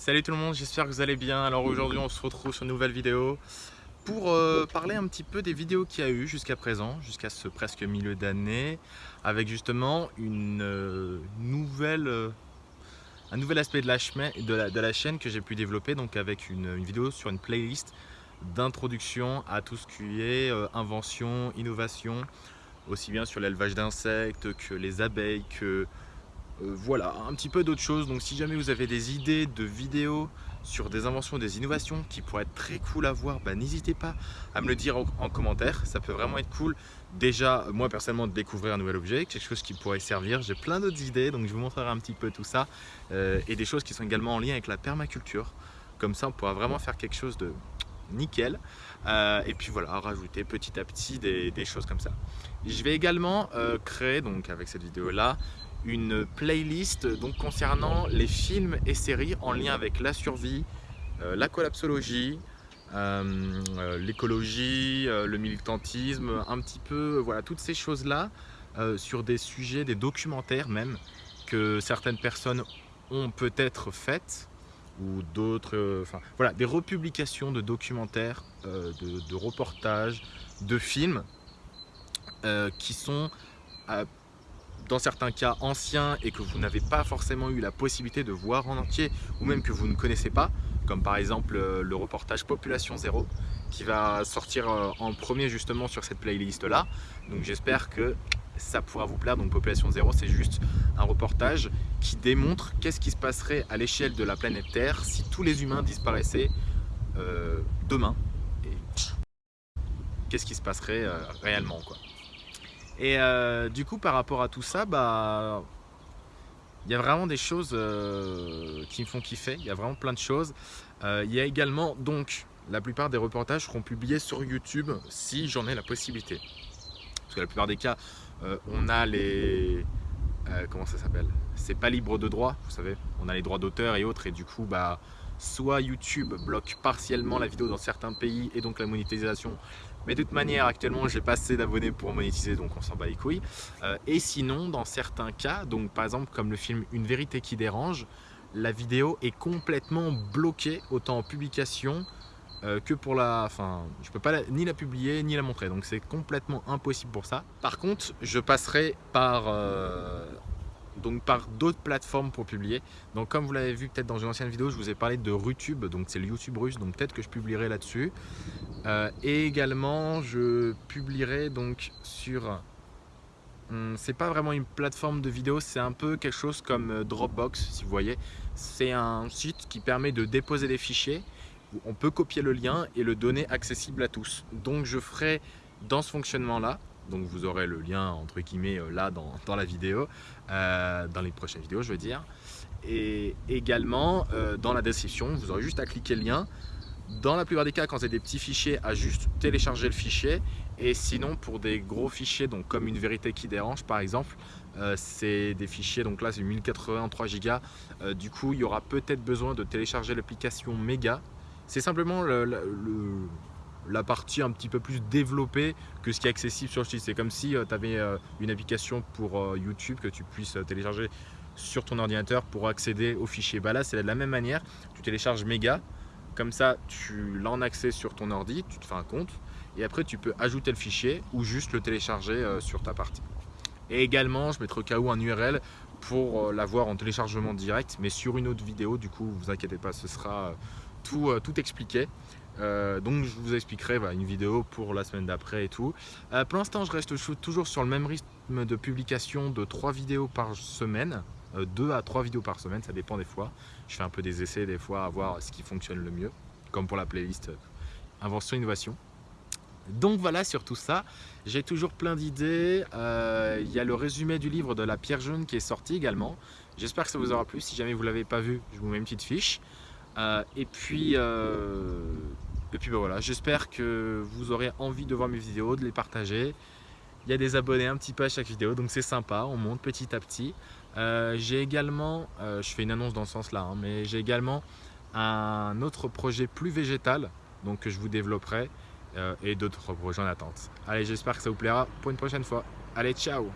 Salut tout le monde, j'espère que vous allez bien. Alors aujourd'hui on se retrouve sur une nouvelle vidéo pour euh, parler un petit peu des vidéos qu'il y a eu jusqu'à présent, jusqu'à ce presque milieu d'année, avec justement une euh, nouvelle, euh, un nouvel aspect de la, chaîne que j'ai pu développer, donc avec une, une vidéo sur une playlist d'introduction à tout ce qui est invention, innovation, aussi bien sur l'élevage d'insectes que les abeilles, que euh, voilà, un petit peu d'autres choses. Donc si jamais vous avez des idées de vidéos sur des inventions, des innovations qui pourraient être très cool à voir, bah, n'hésitez pas à me le dire en, commentaire. Ça peut vraiment être cool. Déjà, moi personnellement, de découvrir un nouvel objet, quelque chose qui pourrait servir. J'ai plein d'autres idées, donc je vous montrerai un petit peu tout ça. Euh, et des choses qui sont également en lien avec la permaculture. Comme ça, on pourra vraiment faire quelque chose de nickel. Euh, et puis voilà, rajouter petit à petit des, choses comme ça. Je vais également créer, donc avec cette vidéo là, une playlist donc concernant les films et séries en lien avec la survie, euh, la collapsologie, euh, euh, l'écologie, le militantisme, un petit peu, voilà, toutes ces choses-là sur des sujets, des documentaires même, que certaines personnes ont peut-être faites ou d'autres, enfin voilà, des republications de documentaires, de, de, reportages, de films qui sont dans certains cas anciens et que vous n'avez pas forcément eu la possibilité de voir en entier ou même que vous ne connaissez pas, comme par exemple euh, le reportage Population Zéro qui va sortir euh, en premier justement sur cette playlist là. Donc j'espère que ça pourra vous plaire. Donc Population Zéro, c'est juste un reportage qui démontre qu'est-ce qui se passerait à l'échelle de la planète Terre si tous les humains disparaissaient euh, demain. Et qu'est-ce qui se passerait réellement quoi. Et euh, du coup, par rapport à tout ça, bah, il y a vraiment des choses euh, qui me font kiffer. Il y a vraiment plein de choses. Euh, il y a également, donc, la plupart des reportages seront publiés sur YouTube si j'en ai la possibilité. Parce que la plupart des cas, on a les... comment ça s'appelle? C'est pas libre de droit, vous savez. On a les droits d'auteur et autres. Et du coup, bah, soit YouTube bloque partiellement la vidéo dans certains pays et donc la monétisation mais de toute manière, actuellement, j'ai pas assez d'abonnés pour monétiser, donc on s'en bat les couilles. Euh, et sinon, dans certains cas, donc par exemple comme le film Une vérité qui dérange, la vidéo est complètement bloquée, autant en publication euh, que pour la... Enfin, je peux pas ni la publier, ni la montrer, donc c'est complètement impossible pour ça. Par contre, je passerai par... Euh, donc par d'autres plateformes pour publier. Donc comme vous l'avez vu peut-être dans une ancienne vidéo, je vous ai parlé de Rutube, donc c'est le YouTube russe, donc peut-être que je publierai là-dessus. Euh, et également, je publierai donc sur... Hmm, c'est pas vraiment une plateforme de vidéo, c'est un peu quelque chose comme euh, Dropbox, si vous voyez. C'est un site qui permet de déposer des fichiers. On peut copier le lien et le donner accessible à tous. Donc je ferai dans ce fonctionnement-là, donc vous aurez le lien entre guillemets euh, là dans, la vidéo, euh, dans les prochaines vidéos je veux dire. Et également euh, dans la description, vous aurez juste à cliquer le lien. Dans la plupart des cas, quand c'est des petits fichiers, à juste télécharger le fichier. Et sinon, pour des gros fichiers, donc comme une vérité qui dérange par exemple, c'est des fichiers, donc là c'est 1083 Go. du coup, il y aura peut-être besoin de télécharger l'application Mega. C'est simplement le la partie un petit peu plus développée que ce qui est accessible sur le site. C'est comme si euh, tu avais euh, une application pour euh, YouTube que tu puisses télécharger sur ton ordinateur pour accéder au fichier. Bah là, c'est de la même manière. Tu télécharges Mega, comme ça, tu l'as accès sur ton ordi, tu te fais un compte et après tu peux ajouter le fichier ou juste le télécharger sur ta partie. Et également, je mettrai au cas où un URL pour l'avoir en téléchargement direct, mais sur une autre vidéo, du coup, vous inquiétez pas, ce sera tout expliqué. Euh, donc je vous expliquerai une vidéo pour la semaine d'après et tout. Euh, pour l'instant je reste toujours sur le même rythme de publication de 3 vidéos par semaine. 2 euh, à 3 vidéos par semaine, ça dépend des fois. Je fais un peu des essais des fois à voir ce qui fonctionne le mieux. Comme pour la playlist Invention Innovation. Donc voilà sur tout ça, j'ai toujours plein d'idées, il y a le résumé du livre de la pierre jaune qui est sorti également. J'espère que ça vous aura plu, si jamais vous ne l'avez pas vu, je vous mets une petite fiche. et puis, et puis ben voilà, j'espère que vous aurez envie de voir mes vidéos, de les partager. Il y a des abonnés un petit peu à chaque vidéo, donc c'est sympa, on monte petit à petit. Euh, j'ai également, euh, je fais une annonce dans ce sens-là, hein, mais j'ai également un autre projet plus végétal, donc que je vous développerai, euh, et d'autres projets en attente. Allez, j'espère que ça vous plaira pour une prochaine fois. Allez, ciao